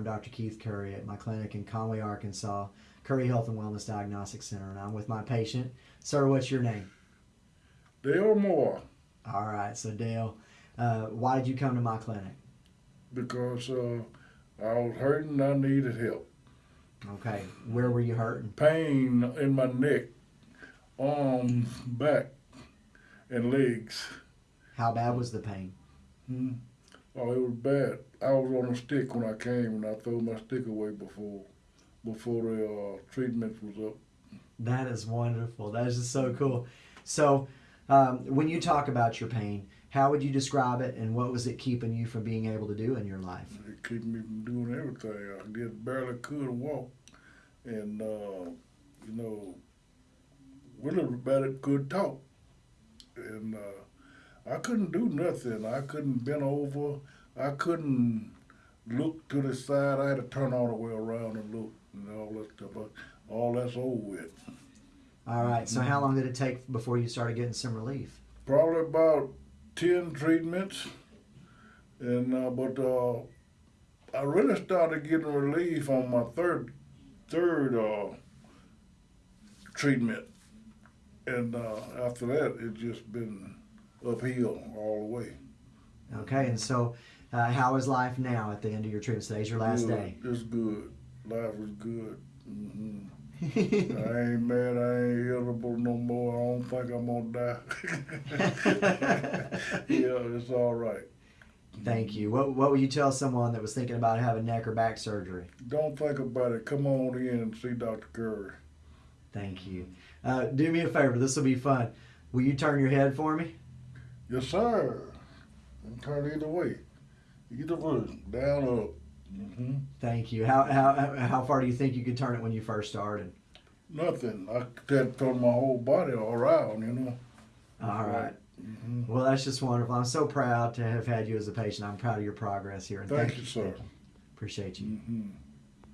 I'm Dr. Keith Curry at my clinic in Conway, Arkansas, Curry Health and Wellness Diagnostic Center, and I'm with my patient. Sir, what's your name? Dale Moore, All right, so Dale, uh, why did you come to my clinic? because uh, I was hurting, I needed help. Okay, where were you hurting? Pain in my neck, arms, back, and legs. How bad was the pain? Hmm. Oh, it was bad. I was on a stick when I came, and I threw my stick away before, before the uh, treatment was up. That is wonderful. That is just so cool. So, um, when you talk about your pain, how would you describe it, and what was it keeping you from being able to do in your life? It kept me from doing everything. I just barely could walk, and uh, you know, really barely could talk, and uh, I couldn't do nothing. I couldn't bend over. I couldn't look to the side. I had to turn all the way around and look, and all that stuff. All that's over with. All right. So, how long did it take before you started getting some relief? Probably about ten treatments, and uh, but uh, I really started getting relief on my third third uh, treatment, and uh, after that it just been uphill all the way. Okay. And so, uh, how is life now at the end of your treatment? Today's your last good. day. It's good. Life is good. hmm I ain't mad. I ain't irritable no more. I don't think I'm gonna die. yeah, it's all right. Thank you. What What would you tell someone that was thinking about having neck or back surgery? Don't think about it. Come on in and see Dr. Curry. Thank you. Uh, do me a favor. This will be fun. Will you turn your head for me? Yes, sir. And turn either way. Either way. Down, or up. hmm Thank you. How, how how far do you think you could turn it when you first started? Nothing. I could turn my whole body all around, you know. All right. hmm Well, that's just wonderful. I'm so proud to have had you as a patient. I'm proud of your progress here. And Thank you, sir. Appreciate you. hmm